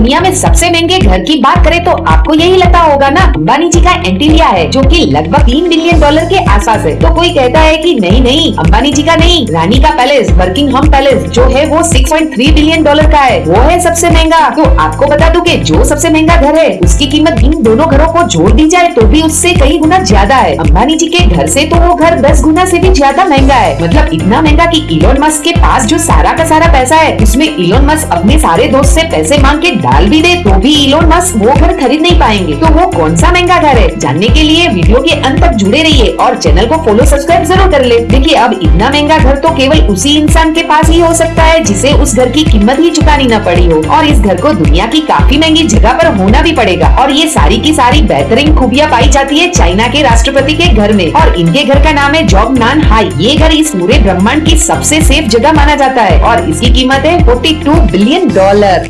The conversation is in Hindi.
दुनिया में सबसे महँगे घर की बात करें तो आपको यही लगता होगा ना, अंबानी जी का एंटीलिया है, जो कि लगभग तीन बिलियन डॉलर के आसपास है। तो कोई कहता है कि नहीं नहीं, अंबानी जी का नहीं, रानी का पैलेस, वर्किंग हम पैलेस, जो है वो 6.3 बिलियन डॉलर का है, वो है सबसे महँगा। तो आपको बता दूँ कि जो सबसे महँगा घर है, उसकी कीमत इन दोनों घरों को जोड़ दी जाए तो भी उससे कई गुना ज़्यादा है। अंबानी जी के घर ऐसी तो वो घर दस गुना ऐसी भी ज़्यादा महँगा है। मतलब इतना महँगा की इलोन मस्क के पास जो सारा का सारा पैसा है, उसमें इलोन मस्क अपने सारे दोस्त ऐसी पैसे मांग के डाल भी दे तो भी इलोन मस्क वो घर खरीद नहीं पाएँगे। तो वो कौन सा महँगा घर है? जानने के लिए वीडियो के अंत तक जुड़े रहिए और चैनल को फॉलो सब्सक्राइब ज़रूर कर ले। देखिए, अब इतना महँगा घर तो केवल उसी इंसान के पास ही हो सकता है जिसे उस घर की कीमत ही चुकानी न पड़ी हो। और इस घर को दुनिया की काफ़ी महँगी जगह पर होना भी पड़ेगा। और ये सारी की सारी बेहतरीन खूबियाँ पाई जाती है चाइना के राष्ट्रपति के घर में। और इनके घर का नाम है जॉब नान हाई। ये घर इस पूरे ब्रह्मांड की सबसे सेफ़ जगह माना जाता है। और इसकी कीमत है 42 बिलियन डॉलर